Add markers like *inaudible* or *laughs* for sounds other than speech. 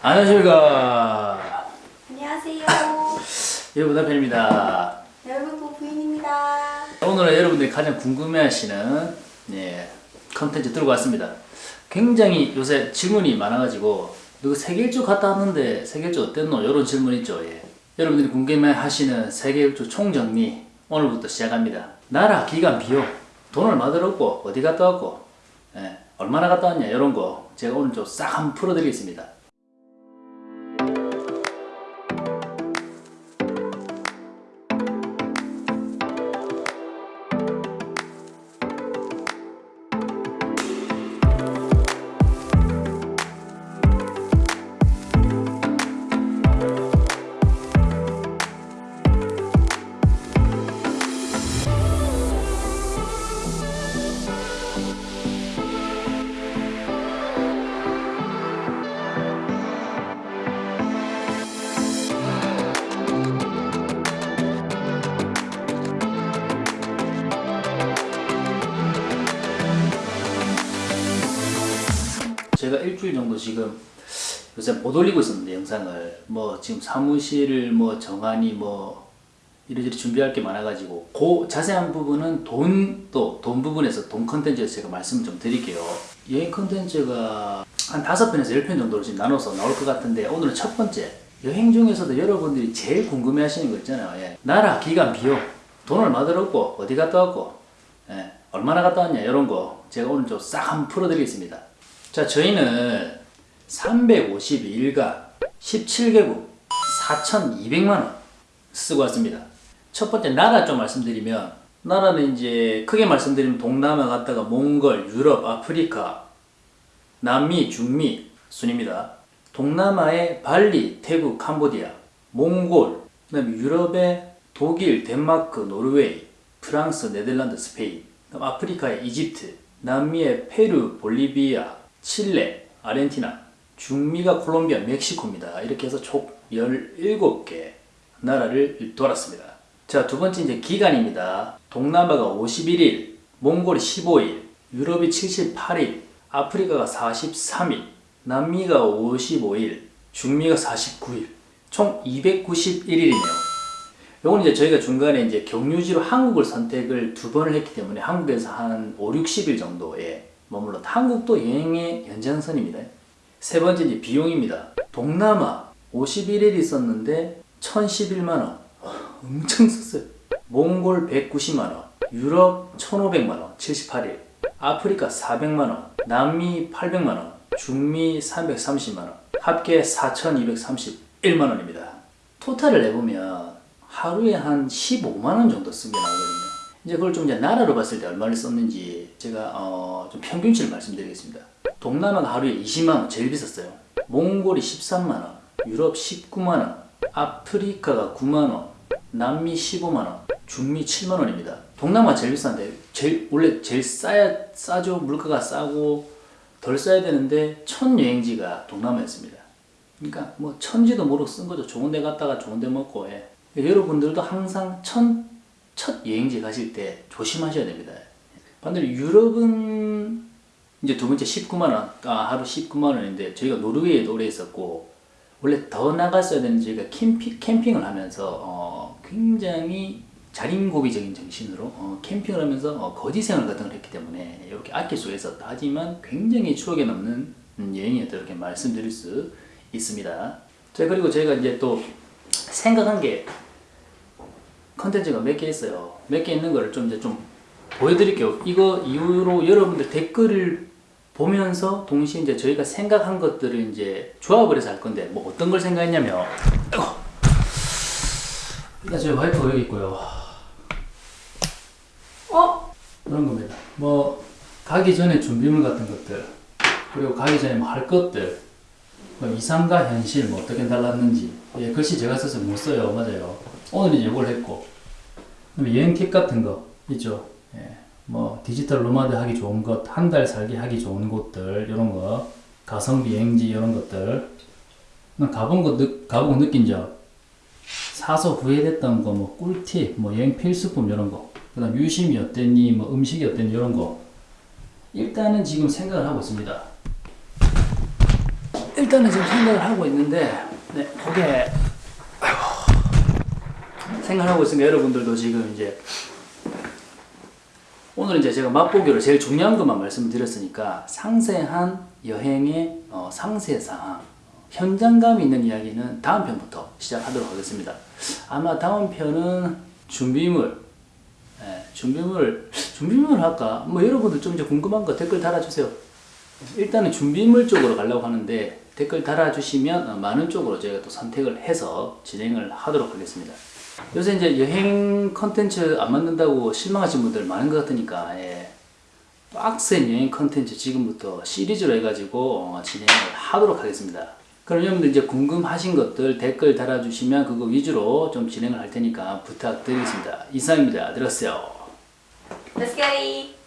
안녕하십니까 안녕하세요. *laughs* 여러분 남편입니다 여러분 뭐 부부인입니다. 오늘은 여러분들이 가장 궁금해하시는 예, 컨텐츠 들고 왔습니다 굉장히 요새 질문이 많아가지고 누구 세계일주 갔다 왔는데 세계일주 어땠노? 이런 질문 있죠 예. 여러분들이 궁금해하시는 세계일주 총정리 오늘부터 시작합니다 나라, 기간, 비용 돈 얼마 들었고 어디 갔다 왔고 예, 얼마나 갔다 왔냐 이런 거 제가 오늘 좀 싹 한번 풀어드리겠습니다 일주일 정도 지금 요새 못 올리고 있었는데 영상을. 뭐 지금 사무실을 뭐 정하니 뭐 이리저리 준비할 게 많아가지고. 그 자세한 부분은 돈 또 돈 부분에서 돈 컨텐츠에서 제가 말씀 좀 드릴게요. 여행 컨텐츠가 한 다섯 편에서 열 편 정도로 지금 나눠서 나올 것 같은데 오늘은 첫 번째. 여행 중에서도 여러분들이 제일 궁금해 하시는 거 있잖아요. 예. 나라, 기간, 비용. 돈 얼마 들었고 어디 갔다 왔고. 예. 얼마나 갔다 왔냐 이런 거. 제가 오늘 좀 싹 한번 풀어드리겠습니다 자 저희는 352일간 17개국 4,200만원 쓰고 왔습니다. 첫 번째 나라 좀 말씀드리면 나라는 이제 크게 말씀드리면 동남아 갔다가 몽골, 유럽, 아프리카, 남미, 중미 순입니다. 동남아의 발리, 태국, 캄보디아, 몽골, 그다음에 유럽의 독일, 덴마크, 노르웨이, 프랑스, 네덜란드, 스페인, 그다음 아프리카의 이집트, 남미의 페루, 볼리비아, 칠레, 아르헨티나, 중미가 콜롬비아, 멕시코입니다. 이렇게 해서 총 17개 나라를 돌았습니다. 자, 두 번째 이제 기간입니다. 동남아가 51일, 몽골이 15일, 유럽이 78일, 아프리카가 43일, 남미가 55일, 중미가 49일, 총 291일이네요. 요건 이제 저희가 중간에 이제 경유지로 한국을 선택을 두 번을 했기 때문에 한국에서 한 5, 60일 정도에 머물렀 한국도 여행의 연장선입니다. 세 번째 이제 비용입니다. 동남아 51일 있었는데 1011만원 엄청 썼어요. 몽골 190만원 유럽 1500만원 78일 아프리카 400만원 남미 800만원 중미 330만원 합계 4231만원입니다. 토탈을 내보면 하루에 한 15만원 정도 쓴 게 나오거든요. 이제 그걸 좀 이제 나라로 봤을 때 얼마를 썼는지 제가 어, 좀 평균치를 말씀드리겠습니다. 동남아가 하루에 20만원 제일 비쌌어요. 몽골이 13만원, 유럽 19만원, 아프리카가 9만원, 남미 15만원, 중미 7만원입니다. 동남아 제일 비싼데 제일 원래 제일 싸야 싸죠. 물가가 싸고 덜 싸야 되는데 첫 여행지가 동남아였습니다. 그러니까 뭐 천지도 모르고 쓴 거죠. 좋은 데 갔다가 좋은 데 먹고 해. 여러분들도 항상 첫, 첫 여행지 가실 때 조심하셔야 됩니다. 반대로 유럽은 이제 두 번째 19만원, 아, 하루 19만원인데 저희가 노르웨이에 오래 있었고 원래 더 나갔어야 되는 저희가 캠핑, 캠핑을 하면서 어, 굉장히 자린고비적인 정신으로 어, 캠핑을 하면서 어, 거지 생활 같은 걸 했기 때문에 이렇게 아낄 수가 있었다. 하지만 굉장히 추억에 남는 음, 여행이었다 이렇게 말씀드릴 수 있습니다. 자 그리고 저희가 이제 또 생각한 게 컨텐츠가 몇 개 있어요. 몇 개 있는 거를 좀 이제 좀 보여드릴게요. 이거 이후로 여러분들 댓글을 보면서 동시에 이제 저희가 생각한 것들을 이제 조합을 해서 할 건데 뭐 어떤 걸 생각했냐면. 일단 저희 와이프가 여기 있고요. 어? 그런 겁니다. 뭐 가기 전에 준비물 같은 것들 그리고 가기 전에 뭐 할 것들 뭐 이상과 현실 뭐 어떻게 달랐는지 예, 글씨 제가 써서 못 써요 맞아요 오늘 이제 이걸 했고. 여행 팁 같은 거 있죠? 예, 뭐 디지털 노마드 하기 좋은 곳 한 달 살기 하기 좋은 곳들 이런 거. 가성비 여행지 이런 것들. 난 가본 거 느, 가보고 느낀 점. 사서 후회됐던 거 뭐 꿀팁 뭐 여행 필수품 이런 거. 그 다음 유심이 어땠니 뭐 음식이 어땠니 이런 거. 일단은 지금 생각을 하고 있습니다. 일단은 지금 생각을 하고 있는데 네, 그게 생각하고 있으면 여러분들도 지금 이제 오늘 이제 제가 맛보기로 제일 중요한 것만 말씀드렸으니까 상세한 여행의 어, 상세 사항, 현장감 있는 이야기는 다음 편부터 시작하도록 하겠습니다. 아마 다음 편은 준비물, 예, 준비물, 준비물 할까? 뭐 여러분들 좀 이제 궁금한 거 댓글 달아주세요. 일단은 준비물 쪽으로 가려고 하는데 댓글 달아주시면 어, 많은 쪽으로 저희가 또 선택을 해서 진행을 하도록 하겠습니다. 요새 이제 여행 컨텐츠 안 만든다고 실망하신 분들 많은 것 같으니까 예. 빡센 여행 컨텐츠 지금부터 시리즈로 해가지고 어, 진행을 하도록 하겠습니다. 그럼 여러분들 이제 궁금하신 것들 댓글 달아주시면 그거 위주로 좀 진행을 할 테니까 부탁드리겠습니다. 이상입니다. 들었어요. Let's it!